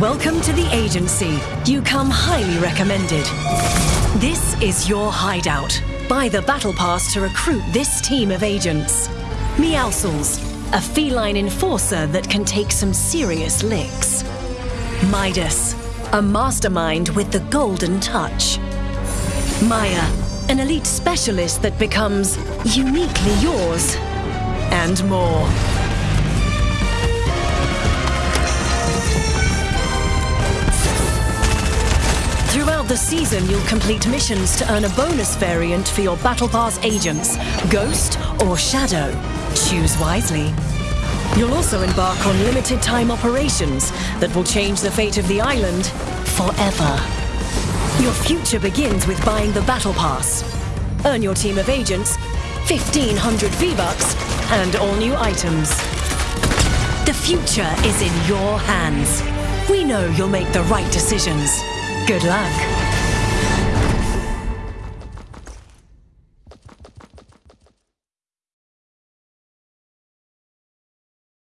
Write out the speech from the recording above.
Welcome to the agency. You come highly recommended. This is your hideout. Buy the Battle Pass to recruit this team of agents. Meowscles, a feline enforcer that can take some serious licks. Midas, a mastermind with the golden touch. Maya, an elite specialist that becomes uniquely yours. And more. The season, you'll complete missions to earn a bonus variant for your Battle Pass agents, Ghost or Shadow. Choose wisely. You'll also embark on limited time operations that will change the fate of the island forever. Your future begins with buying the Battle Pass. Earn your team of agents, 1500 V-Bucks, and all new items. The future is in your hands. We know you'll make the right decisions. Good luck.